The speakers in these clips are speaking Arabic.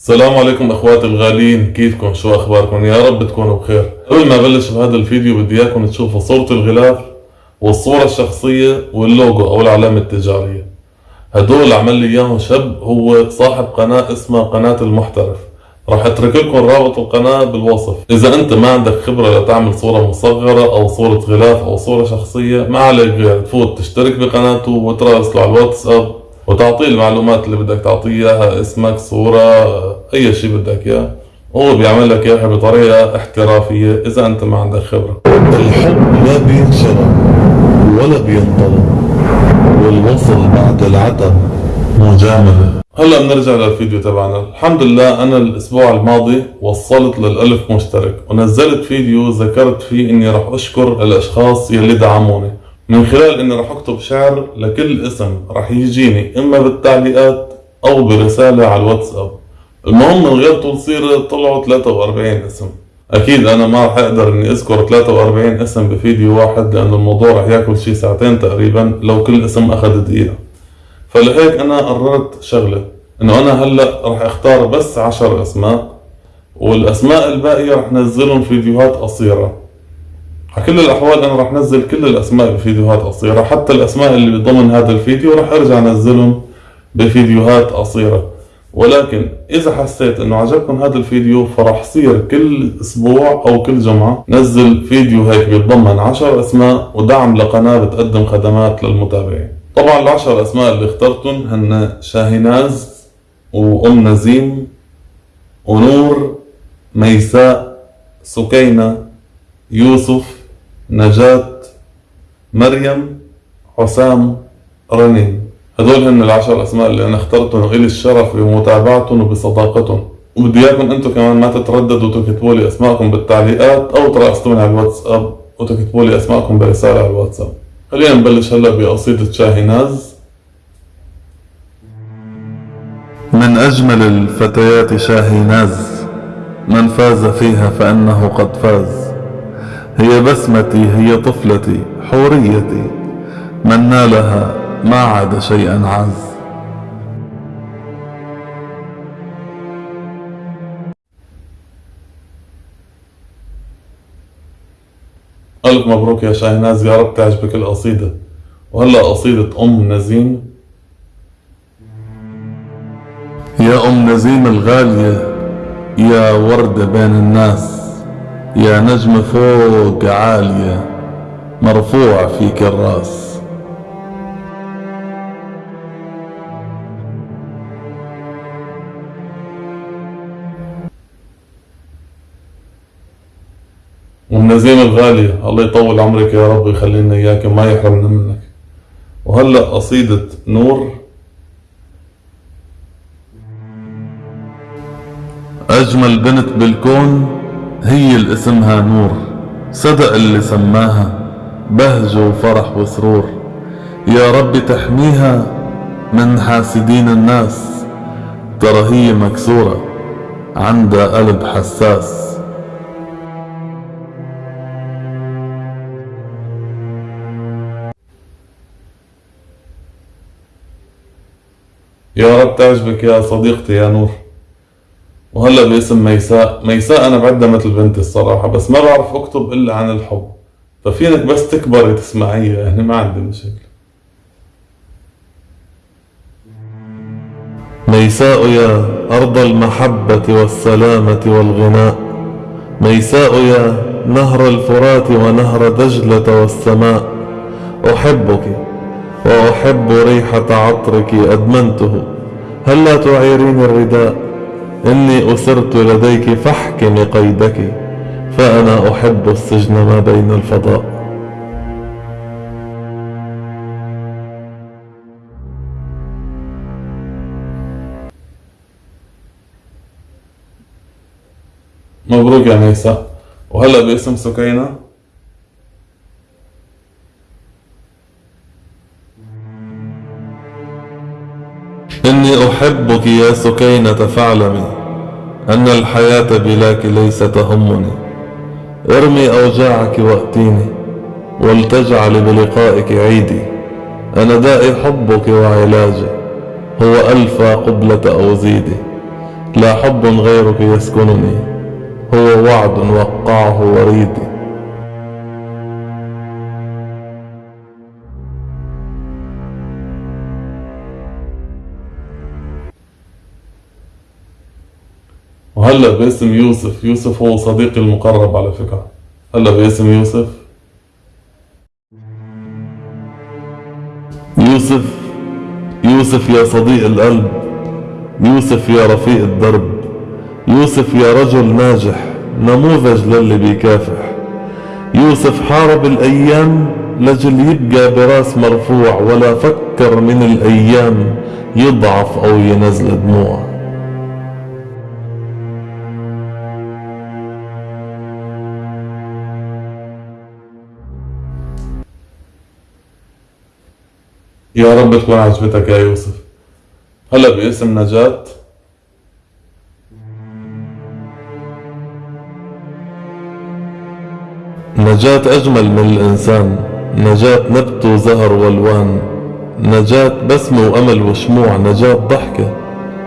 السلام عليكم اخواتي الغاليين كيفكم؟ شو أخباركم؟ يا رب تكونوا بخير. قبل ما أبلش بهذا الفيديو بدي إياكم تشوفوا صورة الغلاف والصورة الشخصية واللوجو أو العلامة التجارية. هدول عمل لي إياهم شاب هو صاحب قناة اسمها قناة المحترف. راح أترك لكم رابط القناة بالوصف. إذا أنت ما عندك خبرة لتعمل صورة مصغرة أو صورة غلاف أو صورة شخصية ما عليك غير تفوت تشترك بقناته وتراسله على الواتساب وتعطيه المعلومات اللي بدك تعطيه إياها اسمك صورة أي شيء بدك إياه. هو بيعمل لك إياها بطريقة احترافية إذا أنت ما عندك خبرة. الحب لا بينشرى ولا بينطلب والوصل بعد العتب مجاملة. هلا بنرجع للفيديو تبعنا. الحمد لله أنا الأسبوع الماضي وصلت للألف مشترك ونزلت فيديو ذكرت فيه إني راح أشكر الأشخاص يلي دعموني. من خلال إني راح أكتب شعر لكل اسم راح يجيني إما بالتعليقات أو برسالة على الواتساب. المهم من غير طول طلعوا 43 اسم. أكيد أنا ما راح أقدر إني أذكر 43 اسم بفيديو واحد لأنه الموضوع راح ياكل شي ساعتين تقريبا لو كل اسم أخذ دقيقة. فلهيك أنا قررت شغلة إنه أنا هلأ راح أختار بس 10 أسماء والأسماء الباقية راح نزلهم فيديوهات قصيرة. على كل الأحوال أنا راح نزل كل الأسماء بفيديوهات قصيرة. حتى الأسماء اللي ضمن هذا الفيديو راح أرجع أنزلهم بفيديوهات قصيرة. ولكن إذا حسيت إنه عجبكم هذا الفيديو فراح صير كل أسبوع أو كل جمعة نزل فيديو هيك بيتضمن عشر أسماء ودعم لقناة بتقدم خدمات للمتابعين. طبعا العشر أسماء اللي اخترتهم هن شاهيناز وأم نزيم ونور ميساء سكينة يوسف نجاة مريم حسام رنين هدول هن العشر أسماء اللي أنا اخترتهم والي الشرف بمتابعتهم وبصداقتهم. وبدي إياكم أنتم كمان ما تترددوا تكتبوا لي أسماءكم بالتعليقات أو تراسلوني على الواتساب وتكتبوا لي أسماءكم برسالة على الواتساب. خلينا نبلش هلا بقصيدة شاهيناز من أجمل الفتيات شاهيناز من فاز فيها فإنه قد فاز. هي بسمتي هي طفلتي حوريتي. من نالها ما عاد شيئا عاز ألف مبروك يا شاهيناز يا رب تعجبك القصيدة. وهلا قصيدة أم نزيم. يا أم نزيم الغالية يا وردة بين الناس. يا نجم فوق عالية مرفوع فيك الراس أم نزيم الغالية الله يطول عمرك يا رب ويخلي لنا إياك وما يحرمنا منك. وهلأ قصيدة نور. أجمل بنت بالكون هي اللي اسمها نور صدق اللي سماها بهج وفرح وسرور. يا رب تحميها من حاسدين الناس ترى هي مكسورة عندها قلب حساس. يا رب تعجبك يا صديقتي يا نور. وهلا باسم ميساء. ميساء أنا بعدها مثل بنتي الصراحة بس ما بعرف أكتب إلا عن الحب. ففينك بس تكبري تسمعيها يعني ما عندي مشكلة ميساء يا أرض المحبة والسلامة والغناء. ميساء يا نهر الفرات ونهر دجلة والسماء. أحبك وأحب ريحة عطرك أدمنته. هلا تعيرين الرداء؟ إني أسرت لديك فاحكمي قيدك فأنا أحب السجن ما بين الفضاء. مبروك يا ميساء وهلا باسم سكينة. إني أحبك يا سكينة فاعلمي أن الحياة بلاك ليس تهمني. ارمي أوجاعك وأتيني ولتجعل بلقائك عيدي. أنا دائي حبك وعلاجي هو ألفى قبلة أو زيدي. لا حب غيرك يسكنني هو وعد وقعه وريدي. وهلا باسم يوسف. يوسف هو صديقي المقرب على فكرة. هلا باسم يوسف. يوسف يوسف يا صديق القلب. يوسف يا رفيق الدرب. يوسف يا رجل ناجح نموذج للي بيكافح. يوسف حارب الأيام لجل يبقى براس مرفوع ولا فكر من الأيام يضعف أو ينزل دموع. يا رب تكون عجبتك يا يوسف. هلا باسم نجاة. نجاة أجمل من الإنسان. نجاة نبت وزهر والوان. نجاة بسمة وأمل وشموع. نجاة ضحكة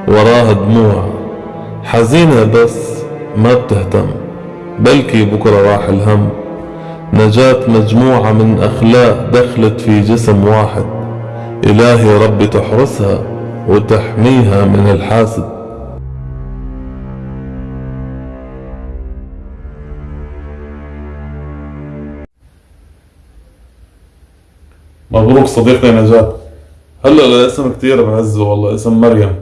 وراها دموع. حزينة بس ما بتهتم بلكي بكرة راح الهم. نجاة مجموعة من أخلاق دخلت في جسم واحد. إلهي ربي تحرسها وتحميها من الحاسد. مبروك صديقي نجاة. هلا الاسم كتير بعزه والله اسم مريم.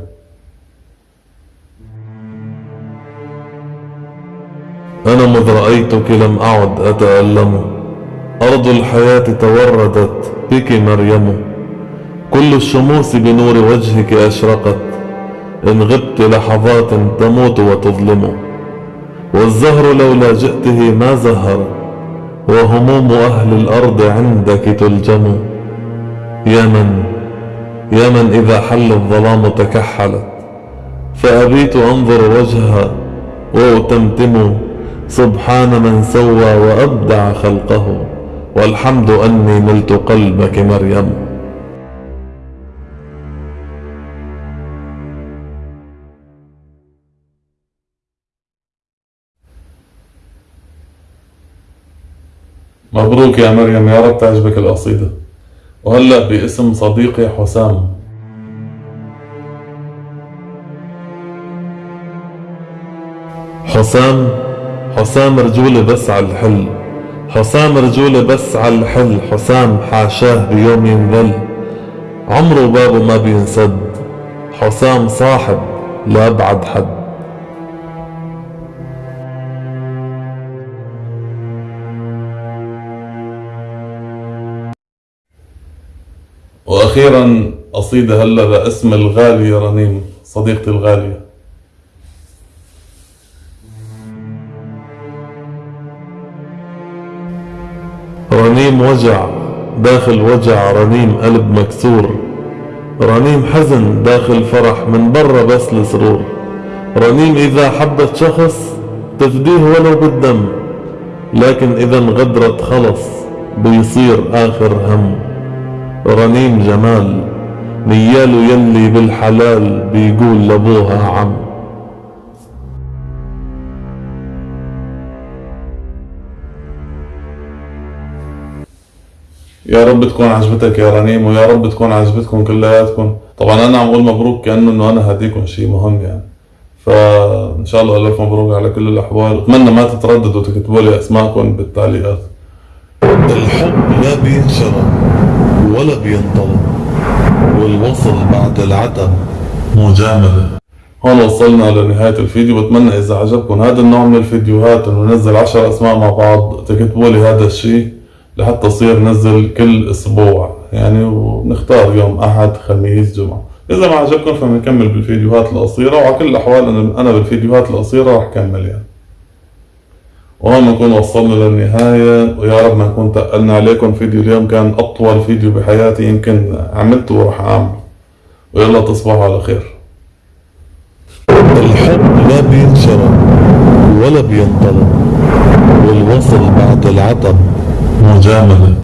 أنا مذ رأيتك لم أعد أتألم. أرض الحياة توردت بك مريم. كل الشموس بنور وجهك أشرقت. إن غبت لحظات تموت وتظلم. والزهر لولا جئته ما زهر. وهموم أهل الأرض عندك تلجم. يا من يا من إذا حل الظلام تكحلت. فأبيت أنظر وجهها وأتمتم. سبحان من سوى وأبدع خلقه. والحمد أني نلت قلبك مريم. مبروك يا مريم يا رب تعجبك القصيدة. وهلا باسم صديقي حسام. حسام حسام رجولة بس على الحل. حسام رجولة بس على الحل. حسام حاشاه بيوم ينذل عمره بابه ما بينسد. حسام صاحب لأبعد حد. وأخيرا قصيدة هلا باسم الغالية رنيم صديقتي الغالية. رنيم وجع داخل وجع رنيم قلب مكسور. رنيم حزن داخل فرح من برا بس السرور رنيم إذا حبت شخص تفديه ولو بالدم لكن إذا انغدرت خلص بيصير آخر هم. رنيم جمال نياله يلي بالحلال بيقول لأبوها عم. يا رب تكون عجبتك يا رنيم ويا رب تكون عجبتكم كلياتكم. طبعا أنا عم أقول مبروك كأنه إنه أنا هديكم شيء مهم يعني. فإن شاء الله الف مبروك على كل الأحوال. أتمنى ما تترددوا تكتبوا لي أسماءكم بالتعليقات الحب لا بينشرى ولا بينطلب والوصل بعد العتب مجاملة. هون وصلنا لنهاية الفيديو. بتمنى إذا عجبكم هذا النوع من الفيديوهات إنه ننزل عشر أسماء مع بعض. تكتبوا لي هذا الشيء لحتى يصير ننزل كل أسبوع. يعني ونختار يوم أحد خميس جمعة. إذا ما عجبكم فبنكمل بالفيديوهات القصيرة وعلى كل الأحوال أنا بالفيديوهات القصيرة رح كمل يعني. وهون نكون وصلنا للنهاية ويا رب ما نكون تقلنا عليكم فيديو اليوم كان أطول فيديو بحياتي يمكن عملته ورح أعمل. ويلا تصبحوا على خير. الحب لا بينشرى ولا بينطلب والوصل بعد العتب مجاملة.